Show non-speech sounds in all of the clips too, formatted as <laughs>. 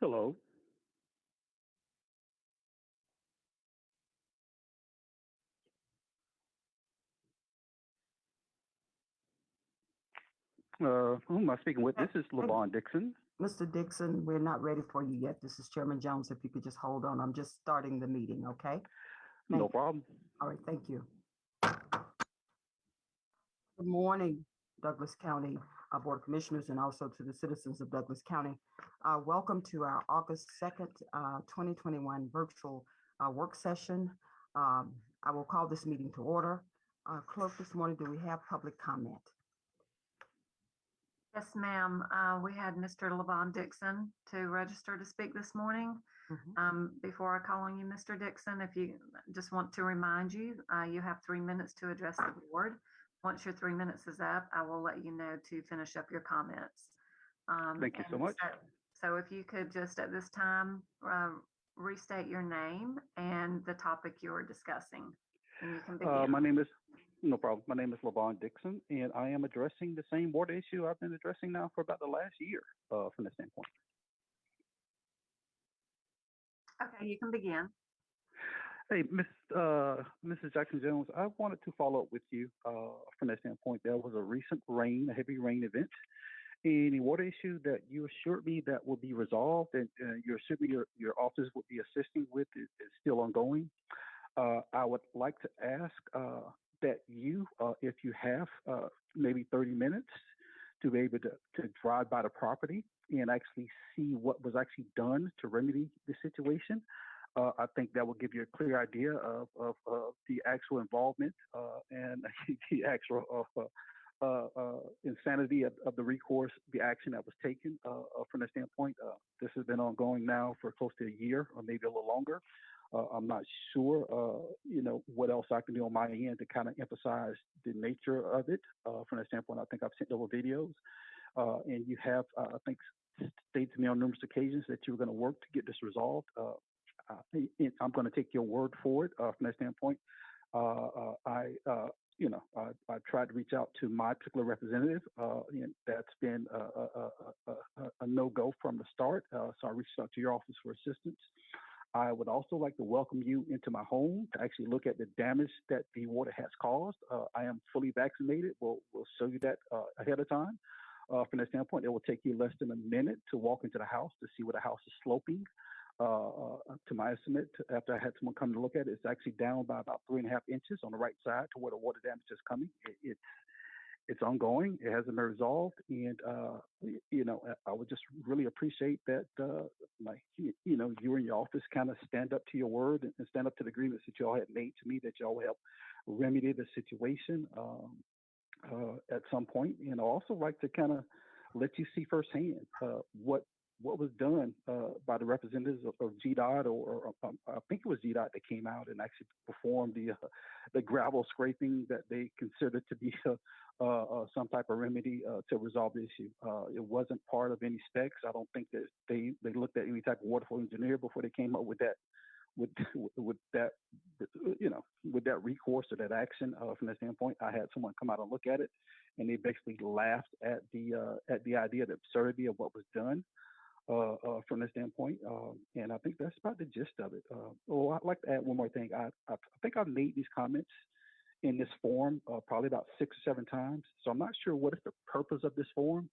Hello. Uh, who am I speaking with? This is Levon Dixon. Mr. Dixon, we're not ready for you yet. This is Chairman Jones. If you could just hold on, I'm just starting the meeting, okay? Thank No you. problem. All right, thank you. Good morning, Douglas County uh, Board of Commissioners, and also to the citizens of Douglas County. Uh, Welcome to our August 2nd, uh, 2021 virtual uh, work session. Um, I will call this meeting to order. Uh, Clerk, this morning, do we have public comment? Yes, ma'am. Uh, we had Mr. Levon Dixon to register to speak this morning. Mhm. Um, before I call on you, Mr. Dixon, if you just want to remind you, uh, you have three minutes to address the board. Once your three minutes is up, I will let you know to finish up your comments. Um, Thank you so and much. So if you could just at this time, uh, restate your name and the topic you are discussing. And you can Uh, begin. my name is, no problem. My name is Levon Dixon, and I am addressing the same board issue I've been addressing now for about the last year, uh, from this standpoint. Okay, you can begin. Hey, Miss, uh, Mrs. Jackson Jones, I wanted to follow up with you, uh, from that standpoint. There was a recent rain, a heavy rain event. And the water issue that you assured me that will be resolved and, uh, you assured me your, your office would be assisting with is, is still ongoing. Uh, I would like to ask, uh, that you, uh, if you have, maybe 30 minutes to be able to, to drive by the property and actually see what was actually done to remedy the situation. Uh, I think that will give you a clear idea of, of, of the actual involvement uh, and <laughs> the actual uh, uh, uh, insanity of, of the recourse, the action that was taken uh, uh, from the standpoint. Uh, this has been ongoing now for close to a year or maybe a little longer. Uh, I'm not sure, uh, you know, what else I can do on my end to kind of emphasize the nature of it. Uh, from that standpoint, I think I've sent over videos, uh, and you have, uh, I think, stated to me on numerous occasions that you were going to work to get this resolved. Uh, uh, I'm going to take your word for it uh, from that standpoint. Uh, uh, I, uh, you know, I, I tried to reach out to my particular representative, uh, that's been a, a, a, a, no-go from the start. Uh, so I reached out to your office for assistance. I would also like to welcome you into my home to actually look at the damage that the water has caused. Uh, I am fully vaccinated. We'll, we'll show you that uh, ahead of time. Uh, from that standpoint, it will take you less than a minute to walk into the house to see where the house is sloping. Uh, uh, to my estimate, after I had someone come to look at it, it's actually down by about three and a half inches on the right side to where the water damage is coming. It, it's it's ongoing. It hasn't been resolved, and uh, you know, I would just really appreciate that, uh, like you, know, you and your office kind of stand up to your word and and stand up to the agreements that y'all had made to me that y'all help remedy the situation um, uh, at some point. And I also like to kind of let you see firsthand uh, what what was done uh, by the representatives of, of GDOT, or, or um, I think it was GDOT that came out and actually performed the uh, the gravel scraping that they considered to be uh, uh, uh, some type of remedy uh, to resolve the issue. It wasn't part of any specs. I don't think that they they looked at any type of waterfall engineer before they came up with that with <laughs> with that you know with that recourse or that action uh, from that standpoint. I had someone come out and look at it, and they basically laughed at the uh, at the idea, the absurdity of what was done uh, uh, from this standpoint. Um, and I think that's about the gist of it. Uh, oh, I'd like to add one more thing. I, I, I think I've made these comments in this forum uh, probably about six or seven times. So I'm not sure what is the purpose of this forum.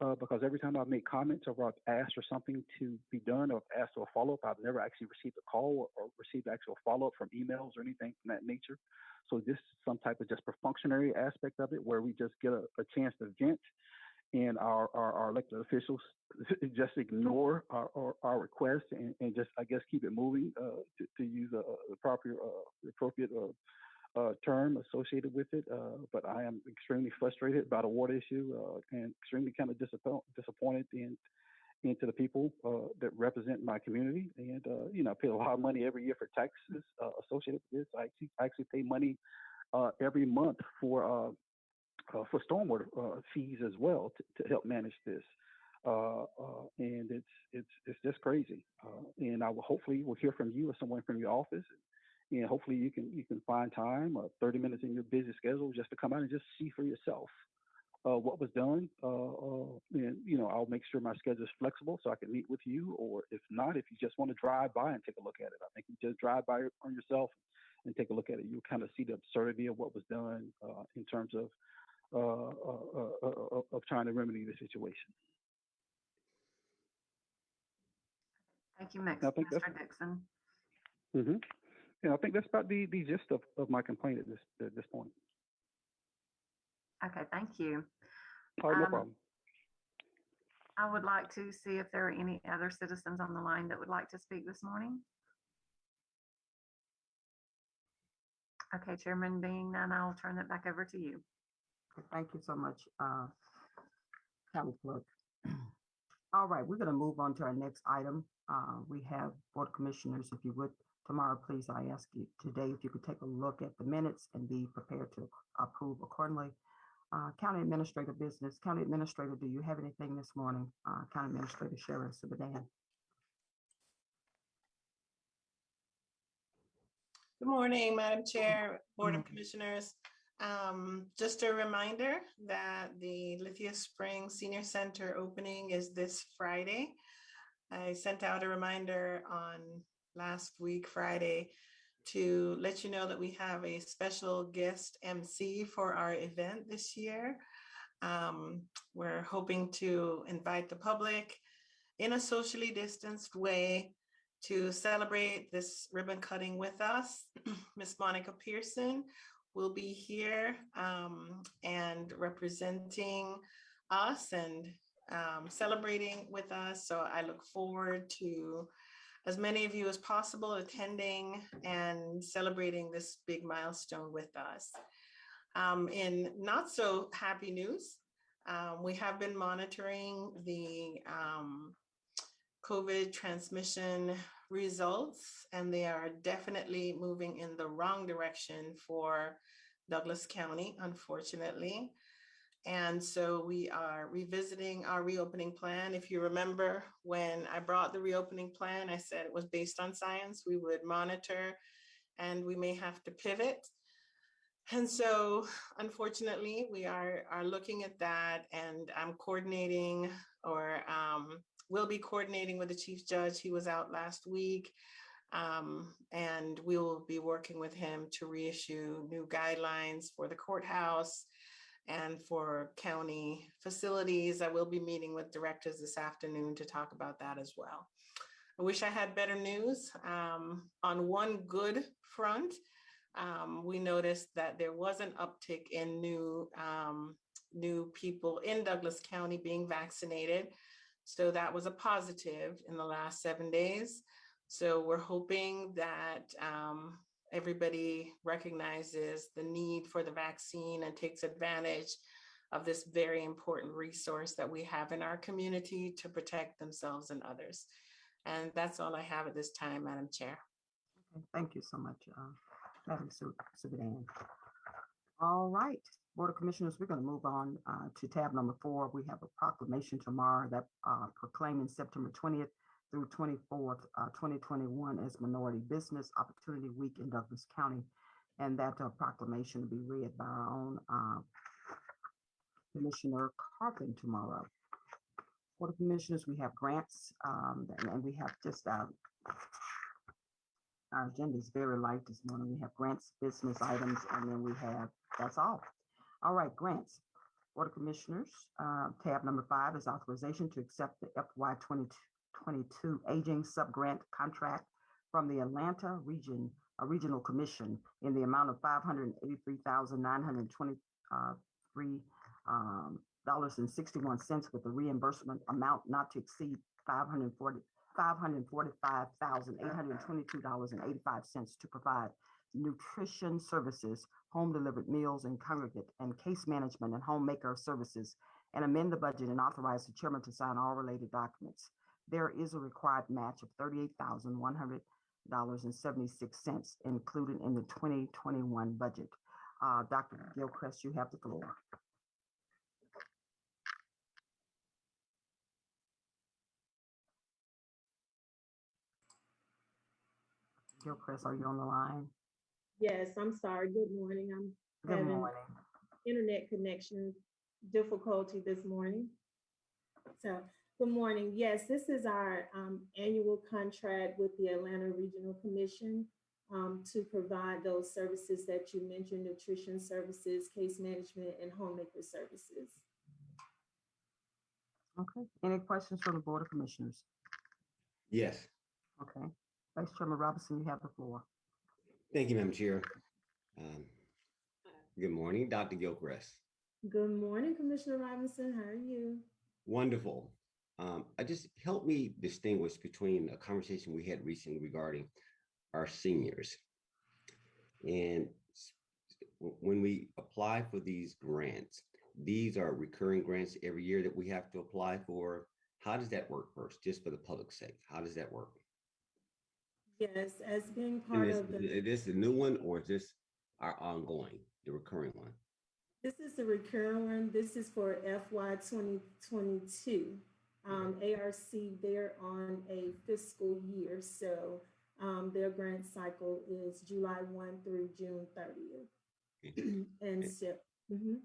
Uh, because every time I've made comments or I've asked for something to be done or asked for a follow up, I've never actually received a call or, or received actual follow up from emails or anything from that nature. So this is some type of just perfunctory aspect of it where we just get a, a chance to vent and our, our, our elected officials <laughs> just ignore our, our, our request and, and just, I guess, keep it moving uh, to, to use a proper, uh, appropriate uh, uh, term associated with it. Uh, but I am extremely frustrated about a water issue uh, and extremely kind of disappoint, disappointed in into the people that represent my community. And you know, I pay a lot of money every year for taxes associated with this. I actually, I actually pay money every month for for stormwater uh, fees as well to, to help manage this. Uh, uh, and it's it's it's just crazy. Uh, and I will hopefully will hear from you or someone from your office, and hopefully you can you can find time, uh, 30 minutes in your busy schedule, just to come out and just see for yourself uh, what was done. Uh, uh, and you know, I'll make sure my schedule is flexible so I can meet with you. Or if not, if you just want to drive by and take a look at it, I think you just drive by on yourself and take a look at it. You'll kind of see the absurdity of what was done uh, in terms of uh, uh, uh, uh, of trying to remedy the situation. Thank you, Mix- I think that's- Mr. Dixon. hmm Yeah, I think that's about the, the gist of, of my complaint at this at this point. Okay, thank you. All right, no Um, problem. I would like to see if there are any other citizens on the line that would like to speak this morning. Okay, Chairman, being none, I'll turn it back over to you. Thank you so much, uh, County Clerk. All right, we're gonna move on to our next item. Uh, we have Board of Commissioners, if you would, tomorrow, please, I ask you today if you could take a look at the minutes and be prepared to approve accordingly. Uh, County Administrator Business, County Administrator, do you have anything this morning? Uh, County Administrator Sharon Subadan. Good morning, Madam Chair, Board of. Commissioners. Um, Just a reminder that the Lithia Springs Senior Center opening is this Friday. I sent out a reminder on last week, Friday, to let you know that we have a special guest MC for our event this year. Um, We're hoping to invite the public in a socially distanced way to celebrate this ribbon cutting with us. <clears throat> Miss Monica Pearson will be here um, and representing us and um, celebrating with us. So I look forward to as many of you as possible attending and celebrating this big milestone with us. Um, in not so happy news, um, we have been monitoring the um, COVID transmission results, and they are definitely moving in the wrong direction for Douglas County, unfortunately. And so we are revisiting our reopening plan. If you remember, when I brought the reopening plan, I said it was based on science. We would monitor and we may have to pivot. And so unfortunately, we are, are looking at that and I'm coordinating or um, will be coordinating with the chief judge. He was out last week. Um, and we will be working with him to reissue new guidelines for the courthouse and for county facilities. I will be meeting with directors this afternoon to talk about that as well. I wish I had better news. Um, on one good front, um, we noticed that there was an uptick in new um, new people in Douglas County being vaccinated. So that was a positive in the last seven days. So we're hoping that um, everybody recognizes the need for the vaccine and takes advantage of this very important resource that we have in our community to protect themselves and others. And that's all I have at this time, Madam Chair. Okay, Thank you so much, uh, Madam Su- Subadan. All right, Board of Commissioners, we're going to move on uh, to tab number four. We have a proclamation tomorrow that uh, proclaiming September 20th through 24th, uh, 2021 as Minority Business Opportunity Week in Douglas County. And that uh, proclamation will be read by our own uh, Commissioner Carpin tomorrow. Board of Commissioners, we have grants um, and and we have just uh, our agenda is very light this morning. We have grants, business items, and then we have, that's all. All right, grants. Board of Commissioners, uh, tab number five is authorization to accept the FY 2022 Aging Subgrant Contract from the Atlanta Region, uh, Regional Commission in the amount of $583,923 um, dollars and 61 cents with the reimbursement amount not to exceed 540 $545,822.85 to provide nutrition services, home delivered meals and congregate and case management and homemaker services, and amend the budget and authorize the chairman to sign all related documents. There is a required match of $38,100.76 included in the 2021 budget. Uh, Dr. Gilchrist, you have the floor. Gilchrist, are you on the line? Yes, I'm sorry. Good morning. I'm Good Having- morning. internet connection difficulty this morning. So, good morning. Yes, this is our um, annual contract with the Atlanta Regional Commission um, to provide those services that you mentioned, nutrition services, case management, and homemaker services. Okay, any questions from the Board of Commissioners? Yes, Okay, Vice Chairman Robinson, you have the floor. Thank you, Madam Chair. Um, Good morning, Dr. Gilchrist. Good morning, Commissioner Robinson. How are you? Wonderful. Um, I just help me distinguish between a conversation we had recently regarding our seniors. And when we apply for these grants, these are recurring grants every year that we have to apply for. How does that work first, just for the public's sake? How does that work? Yes, as being part is, of the. is this a new one or is this our ongoing, the recurring one? This is the recurring one. This is for FY twenty twenty-two. Um, ARC, they're on a fiscal year, so, um, their grant cycle is July one through June thirtieth. Okay. <clears throat> And so, mhm.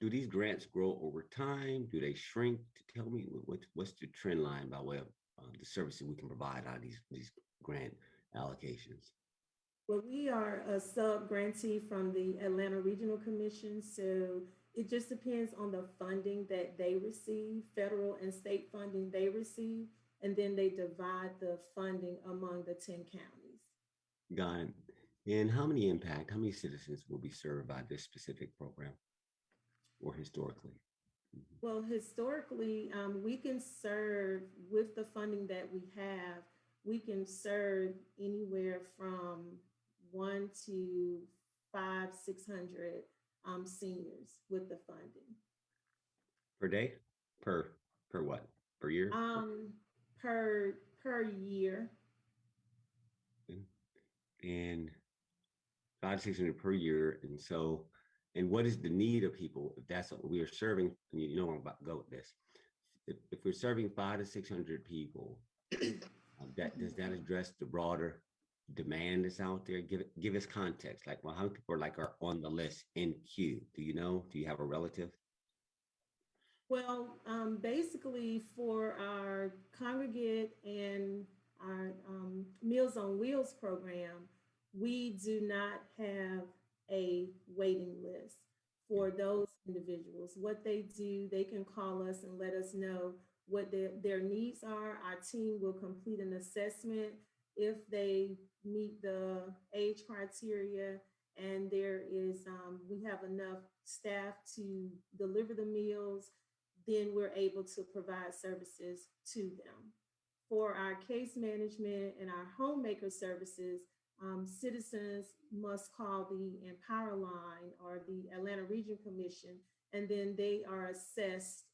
Do these grants grow over time? Do they shrink? Tell me what, what's the trend line by way of uh, the services we can provide out of these, these grant allocations? Well, we are a sub grantee from the Atlanta Regional Commission, so it just depends on the funding that they receive, federal and state funding they receive, and then they divide the funding among the ten counties. Got it. And how many impact, how many citizens will be served by this specific program? Or historically? Well, historically, um, we can serve with the funding that we have, we can serve anywhere from one to five, six hundred um, seniors with the funding. Per day? Per, per what? Per year? Um, per, per year. And five, to six hundred per year. And so, and what is the need of people? If that's what we are serving, and you know I'm about to go with this. If, if we're serving five to six hundred people, that, does that address the broader demand that's out there? Give, it give us context, like, well, how many people are like are on the list in queue? Do you know? Do you have a relative? Well, um, basically for our congregate and our, um, Meals on Wheels program, we do not have a waiting list for those individuals. What they do, they can call us and let us know what their, their needs are. Our team will complete an assessment if they meet the age criteria and there is, um, we have enough staff to deliver the meals, then we're able to provide services to them. For our case management and our homemaker services, um, citizens must call the Empowerline or the Atlanta Region Commission, and then they are assessed.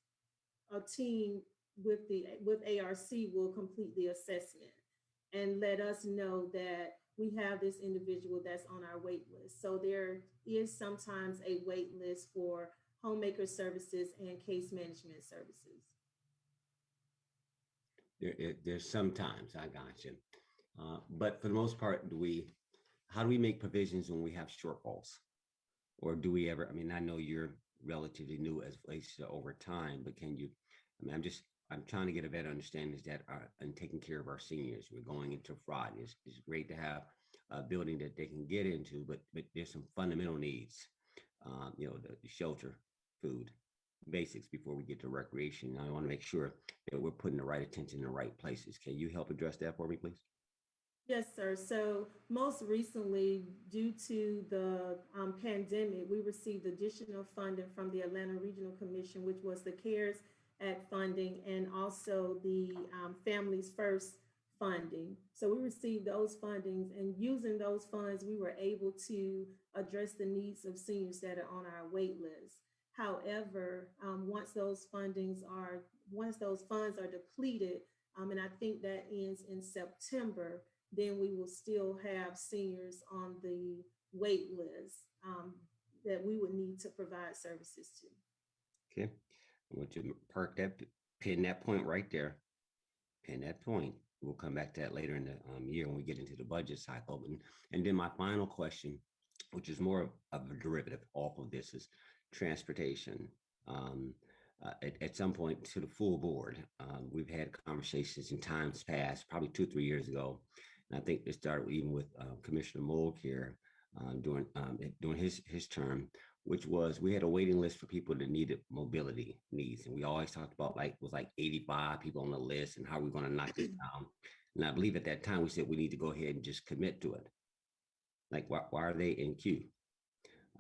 A team with the, with ARC will complete the assessment and let us know that we have this individual that's on our wait list. So there is sometimes a wait list for homemaker services and case management services. There, there's sometimes, I got you. Uh, but for the most part, do we, how do we make provisions when we have shortfalls? Or do we ever, I mean, I know you're relatively new as relates to over time, but can you, I mean, I'm just, I'm trying to get a better understanding is that, uh, and taking care of our seniors, we're going into fraud. It's, it's great to have a building that they can get into, but, but there's some fundamental needs. Um, you know, the the shelter, food, basics before we get to recreation. I want to make sure that we're putting the right attention in the right places. Can you help address that for me, please? Yes, sir. So most recently, due to the um, pandemic, we received additional funding from the Atlanta Regional Commission, which was the CARES Act funding and also the um, Families First funding. So we received those fundings and using those funds, we were able to address the needs of seniors that are on our wait list. However, um, once those fundings are, once those funds are depleted, um, and I think that ends in September, then we will still have seniors on the wait list um, that we would need to provide services to. Okay, I want you to park that, pin that point right there. Pin that point. We'll come back to that later in the um, year when we get into the budget cycle. And, and then my final question, which is more of- a derivative off of this is transportation. um, uh, at, at some point to the full board. Um, we've had conversations in times past, probably two, three years ago. And I think it started even with uh, Commissioner Moog here uh, during um, during his his term, which was we had a waiting list for people that needed mobility needs, and we always talked about like it was like 85 people on the list and how we're going to knock this <clears throat> down. And I believe at that time we said we need to go ahead and just commit to it. Like why, why are they in queue?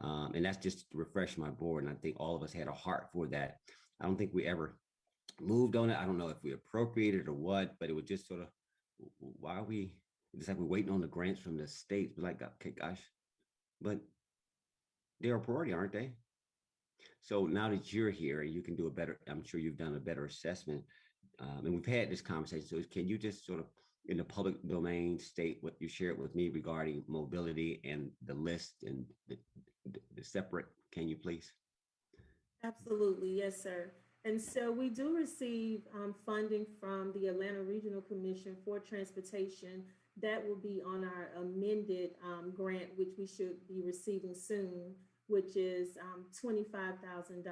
Um, and that's just to refresh my board. And I think all of us had a heart for that. I don't think we ever moved on it. I don't know if we appropriated or what, but it was just sort of why are we it's like we're waiting on the grants from the states. We're like, okay, gosh, but they're a priority, aren't they? So now that you're here, and you can do a better, I'm sure you've done a better assessment. Um, and we've had this conversation. So can you just sort of in the public domain state what you shared with me regarding mobility and the list and the, the, the separate, can you please? Absolutely, yes, sir. And so we do receive um, funding from the Atlanta Regional Commission for Transportation. That will be on our amended um, grant, which we should be receiving soon, which is um, $25,000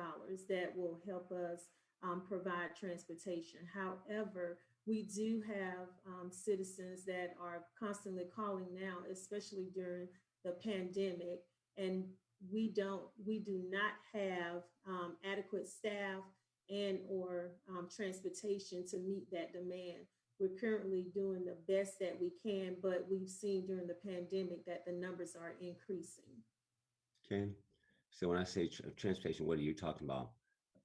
that will help us um, provide transportation. However, we do have um, citizens that are constantly calling now, especially during the pandemic, and we don't, we do not have um, adequate staff and or um, transportation to meet that demand. We're currently doing the best that we can, but we've seen during the pandemic that the numbers are increasing. Okay. So when I say tr- transportation, what are you talking about?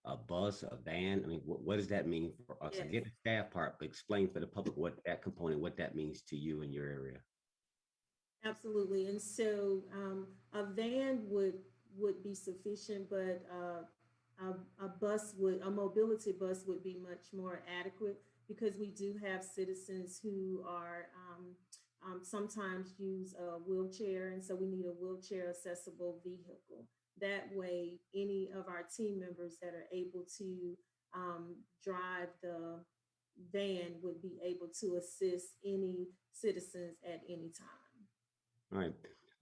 A bus, a van? I mean, what, what does that mean for us? I get the staff part, but explain for the public what that component, what that means to you in your area. Absolutely. And so um, a van would, would be sufficient, but uh, a, a bus would, a mobility bus would be much more adequate because we do have citizens who are um, um, sometimes use a wheelchair. And so we need a wheelchair accessible vehicle. That way, any of our team members that are able to um, drive the van would be able to assist any citizens at any time. All right.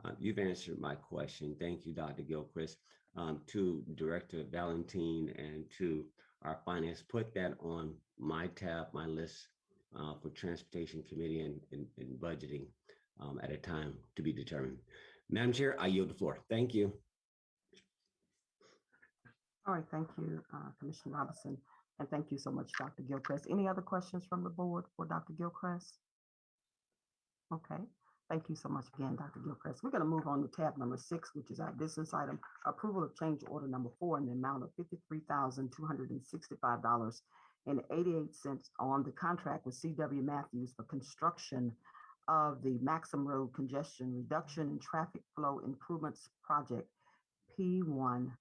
Uh, you've answered my question. Thank you, Dr. Gilchrist. Um, to Director Valentine and to our finance, put that on my tab, my list uh, for Transportation Committee and, and, and budgeting um, at a time to be determined. Madam Chair, I yield the floor. Thank you. All right, thank you, uh, Commissioner Robinson, and thank you so much, Dr. Gilchrist. Any other questions from the board for Dr. Gilchrist? Okay, thank you so much again, Dr. Gilchrist. We're going to move on to tab number six, which is our business item, approval of change order number four in the amount of fifty-three thousand two hundred and 88 cents and cents on the contract with C.W. Matthews for construction of the Maxham Road Congestion Reduction and Traffic Flow Improvements Project, P one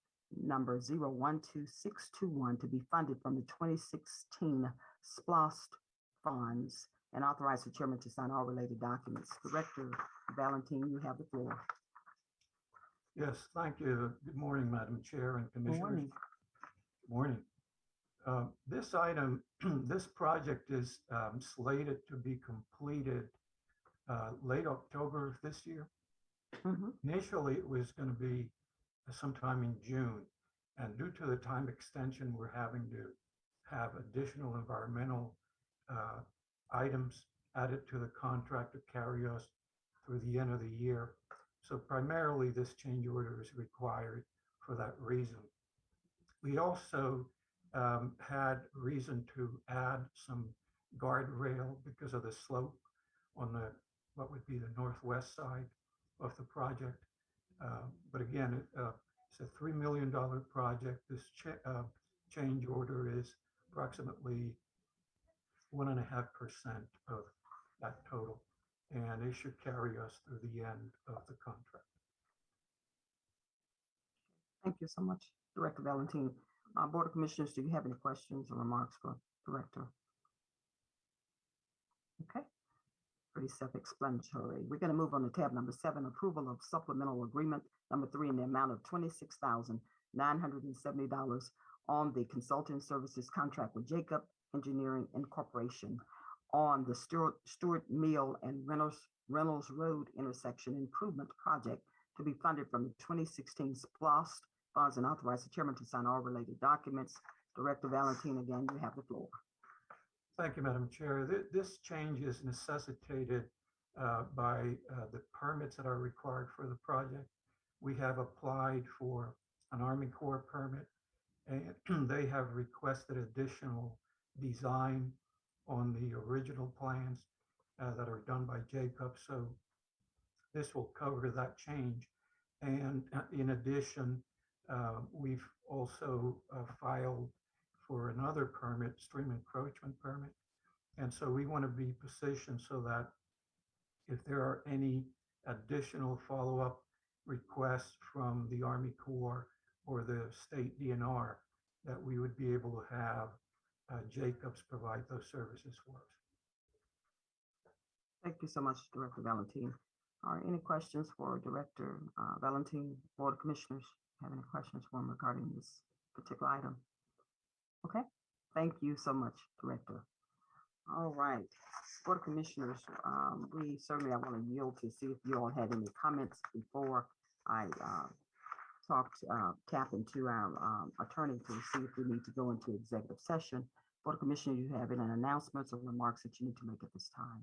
number 012621 to be funded from the 2016 SPLOST funds and authorize the chairman to sign all related documents. Director Valentine, you have the floor. Yes, thank you. Good morning, Madam Chair and Commissioners. Good Commissioners. morning. Good Morning. Uh, This item, <clears throat> this project is um, slated to be completed uh, late October of this year. Mhm. Initially, it was going to be sometime in June. And due to the time extension, we're having to have additional environmental uh, items added to the contract to carry us through the end of the year. So primarily, this change order is required for that reason. We also um, had reason to add some guardrail because of the slope on the, what would be the northwest side of the project. Uh, But again, it, uh, it's a $3 million project. This uh, change order is approximately one and a half percent of that total. And it should carry us through the end of the contract. Thank you so much, Director Valentine. Uh, Board of Commissioners, do you have any questions or remarks for Director? Okay, pretty self-explanatory. We're going to move on to tab number seven, approval of supplemental agreement number three in the amount of twenty-six thousand nine hundred and seventy dollars on the consulting services contract with Jacob Engineering Incorporation on the Stewart, Stewart Mill and Reynolds, Reynolds Road intersection improvement project to be funded from the twenty sixteen SPLOST funds and authorize the chairman to sign all related documents. Director Valentine, again, you have the floor. Thank you, Madam Chair. Th- This change is necessitated uh, by uh, the permits that are required for the project. We have applied for an Army Corps permit, and <clears throat> they have requested additional design on the original plans uh, that are done by Jacob. So this will cover that change. And uh, in addition, uh, we've also uh, filed for another permit, stream encroachment permit. And so we want to be positioned so that if there are any additional follow-up requests from the Army Corps or the state DNR, that we would be able to have uh, Jacobs provide those services for us. Thank you so much, Director Valentine. Are any questions for Director uh, Valentine, Board of Commissioners? Have any questions for him regarding this particular item? Okay, thank you so much, Director. All right, Board of Commissioners, um, we certainly, I want to yield to see if you all had any comments before I uh, talked, uh, tap into our um, attorney to see if we need to go into executive session. Board of Commissioners, you have any announcements or remarks that you need to make at this time?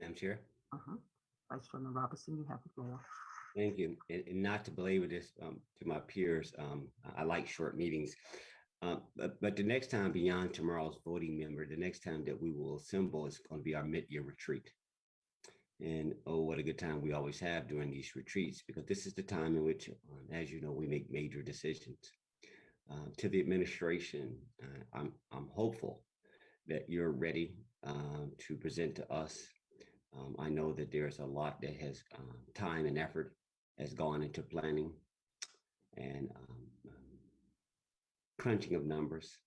Madam Chair? Uh-huh. Vice Chairman Robinson, you have the floor. Thank you. And, not to belabor this um, to my peers, um, I like short meetings. Uh, but, but the next time beyond tomorrow's voting member, the next time that we will assemble is going to be our mid-year retreat. And oh, what a good time we always have during these retreats, because this is the time in which, um, as you know, we make major decisions. Uh, to the administration, uh, I'm, I'm hopeful that you're ready um, to present to us um, I know that there's a lot that has um, time and effort has gone into planning and um, um, crunching of numbers.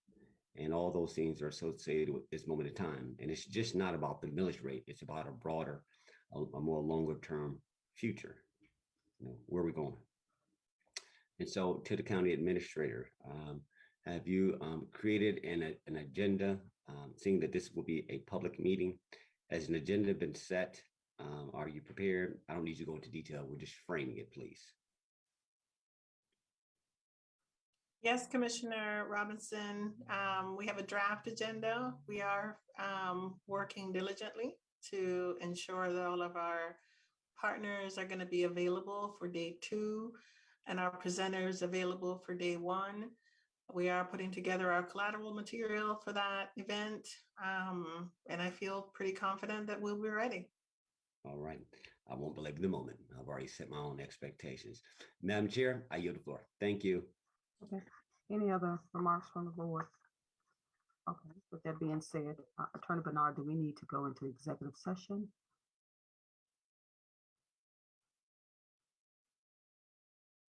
And all those things are associated with this moment in time. And it's just not about the millage rate. It's about a broader, a, a more longer term future. You know, where are we going? And so to the county administrator, um, have you um, created an, an agenda, um, seeing that this will be a public meeting? Has an agenda been set? Um, are you prepared? I don't need you to go into detail. We're just framing it, please. Yes, Commissioner Robinson, um, we have a draft agenda. We are, um, working diligently to ensure that all of our partners are gonna be available for day two and our presenters available for day one. We are putting together our collateral material for that event. Um, and I feel pretty confident that we'll be ready. All right. I won't belabor the moment. I've already set my own expectations. Madam Chair, I yield the floor. Thank you. Okay, any other remarks from the board? Okay, with that being said, uh, Attorney Bernard, do we need to go into executive session?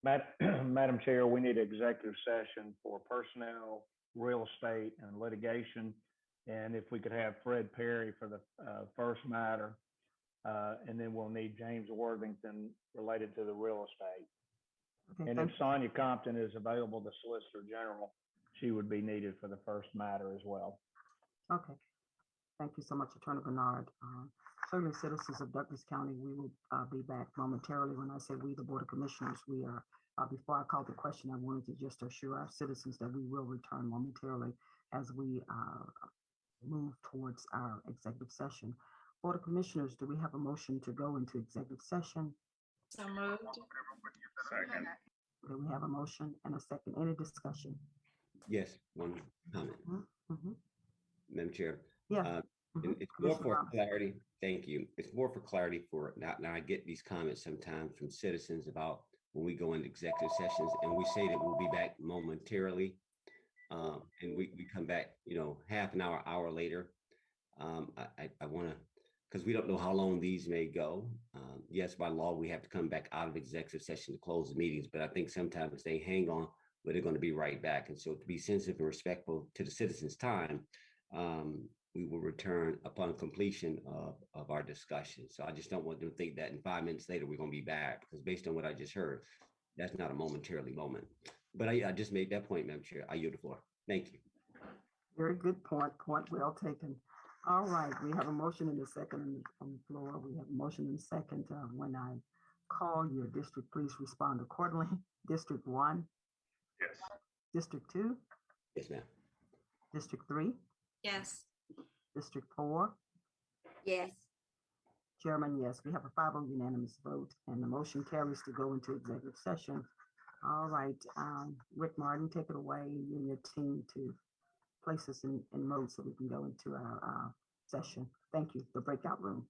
Madam, <clears throat> Madam Chair, we need executive session for personnel, real estate and litigation. And if we could have Fred Perry for the uh, first matter. Uh, And then we'll need James Worthington related to the real estate. And if Sonia Compton is available, the Solicitor General, she would be needed for the first matter as well. Okay. Thank you so much, Attorney Bernard. Uh, Certainly, citizens of Douglas County, we will uh, be back momentarily. When I say we, the Board of Commissioners, we are, uh, before I call the question, I wanted to just assure our citizens that we will return momentarily as we uh, move towards our executive session. Board of Commissioners, do we have a motion to go into executive session? So moved. Do we have a motion and a second? Any discussion? Yes, one comment, Mhm. Madam Chair. Yeah. Uh, Mhm. And it's more Commissioner for Robinson. clarity. Thank you. It's more for clarity for now. Now I get these comments sometimes from citizens about when we go into executive sessions and we say that we'll be back momentarily. Um, and we, we come back, you know, half an hour, hour later. Um, I, I, I want to, because we don't know how long these may go. Um, yes, by law, we have to come back out of executive session to close the meetings, but I think sometimes they hang on, but they're going to be right back. And so to be sensitive and respectful to the citizens' time, um, we will return upon completion of, of our discussion. So I just don't want them to think that in five minutes later, we're gonna be back, because based on what I just heard, that's not a momentarily moment. But I, I just made that point, Madam Chair. I yield the floor. Thank you. Very good point, point well taken. All right, we have a motion in the second on the- on the floor. We have a motion in the second. uh, When I call your district, please respond accordingly. <laughs> District one, Yes. District two, Yes, ma'am. District three, Yes. District four, Yes. Chairman, yes, we have a five oh unanimous vote and the motion carries to go into executive session. All right, um, Rick Martin, take it away, you and your team to place us in, in mode so we can go into our, uh, session. Thank you, the breakout room.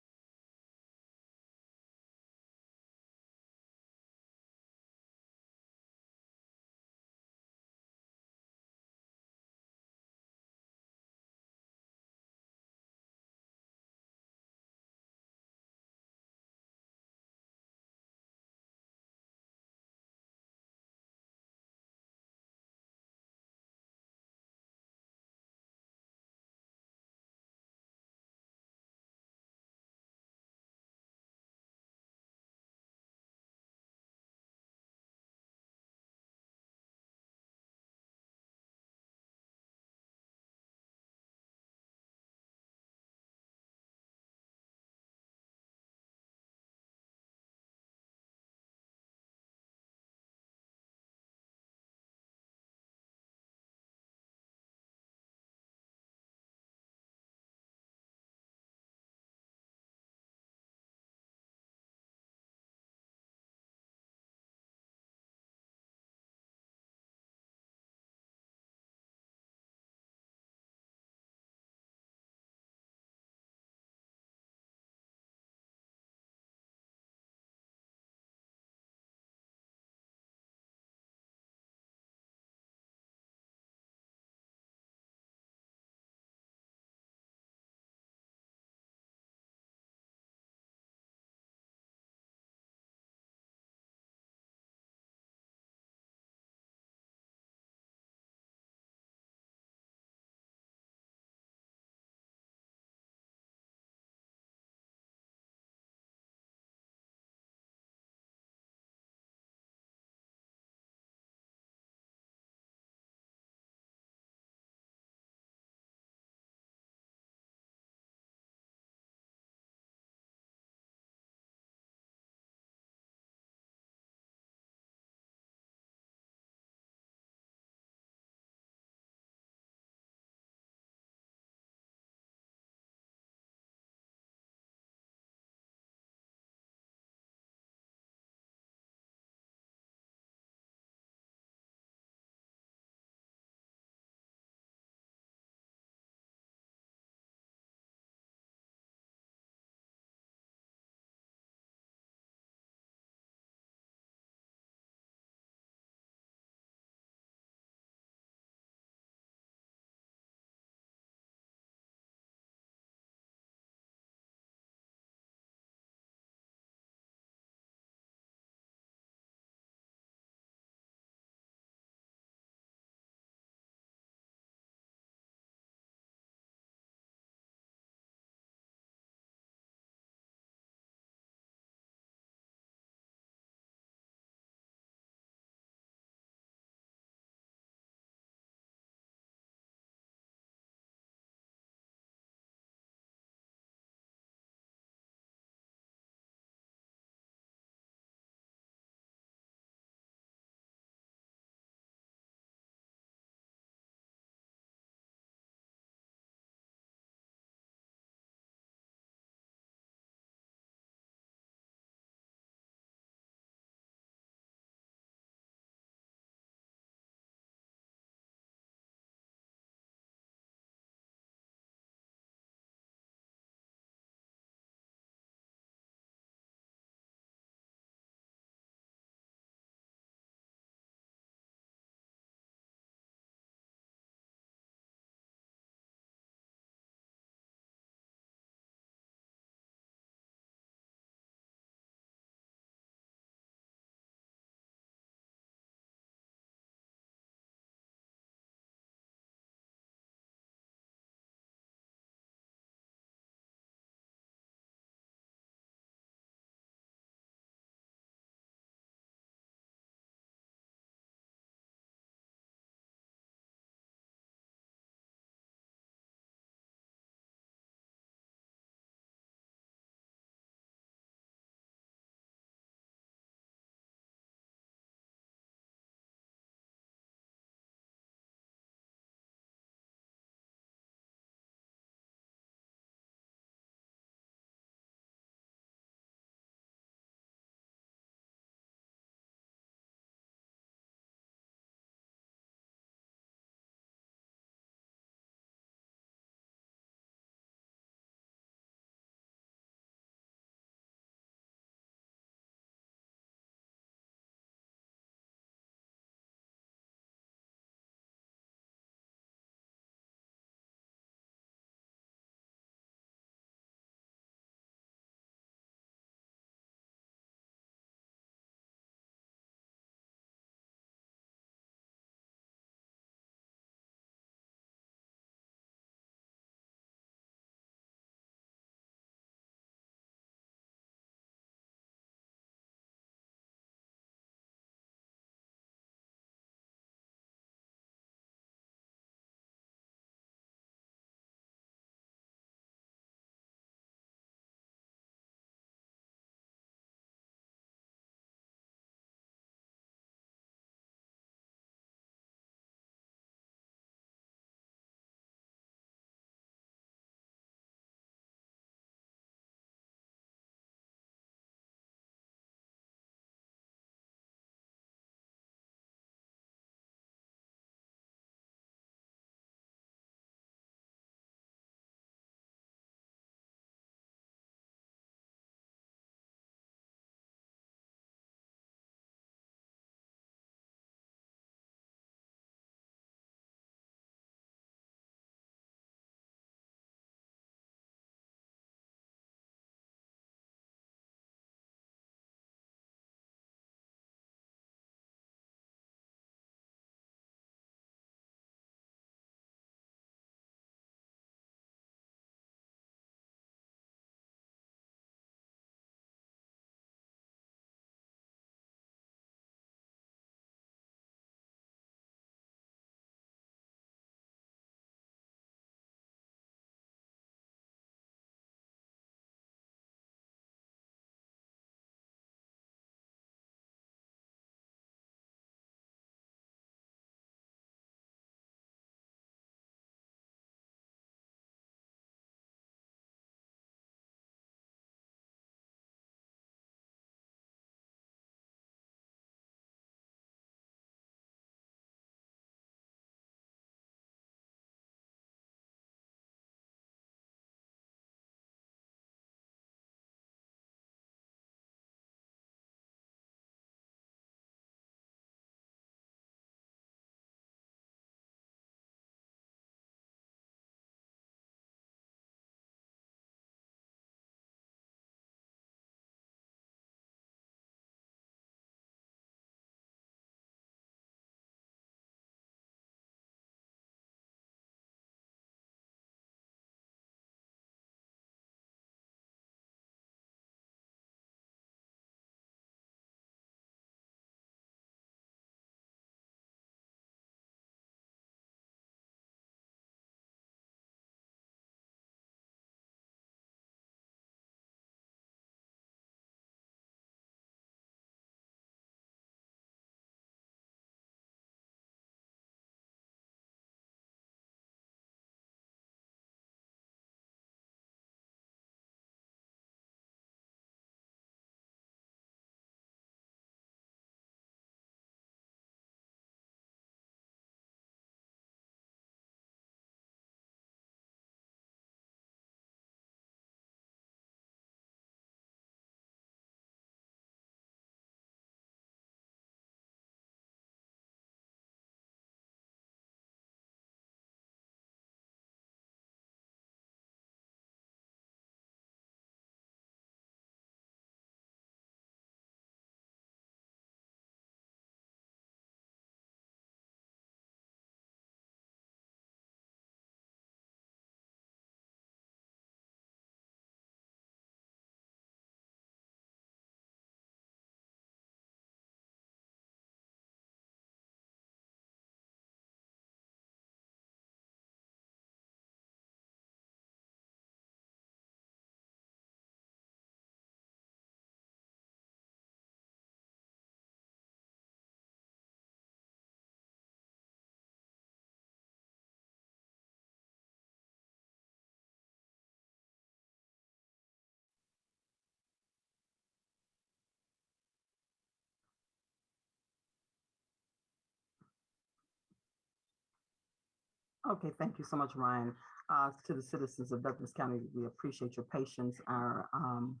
Okay, thank you so much, Ryan. Uh, to the citizens of Douglas County, we appreciate your patience. Our um,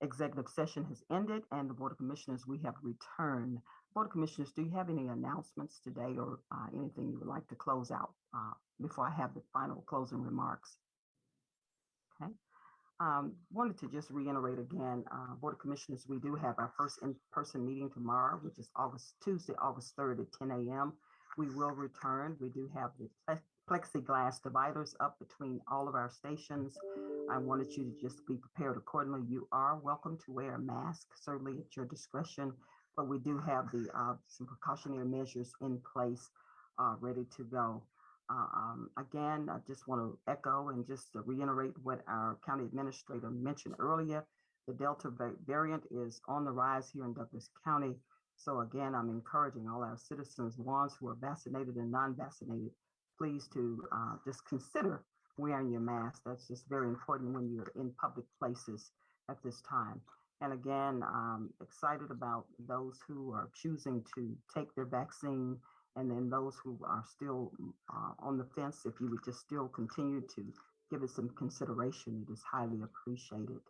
executive session has ended and the Board of Commissioners, we have returned. Board of Commissioners, do you have any announcements today or uh, anything you would like to close out uh, before I have the final closing remarks? Okay. Um, wanted to just reiterate again, uh, Board of Commissioners, we do have our first in-person meeting tomorrow, which is August, Tuesday, August 3rd at 10 a.m. We will return. We do have the plexiglass dividers up between all of our stations. I wanted you to just be prepared accordingly. You are welcome to wear a mask, certainly at your discretion, but we do have the, uh, some precautionary measures in place, uh, ready to go. Uh, um, again, I just want to echo and just reiterate what our county administrator mentioned earlier. The Delta variant is on the rise here in Douglas County. So again, I'm encouraging all our citizens, ones who are vaccinated and non-vaccinated, please to uh, just consider wearing your mask. That's just very important when you're in public places at this time. And again, um, excited about those who are choosing to take their vaccine and then those who are still uh, on the fence, if you would just still continue to give it some consideration, it is highly appreciated.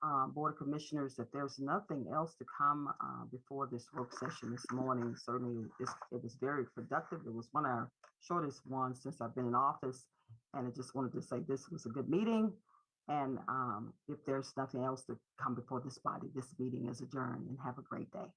Uh, Board of Commissioners, if there's nothing else to come uh, before this work session this morning, certainly it was very productive. It was one of our shortest ones since I've been in office. And I just wanted to say this was a good meeting. And um, if there's nothing else to come before this body, this meeting is adjourned and have a great day.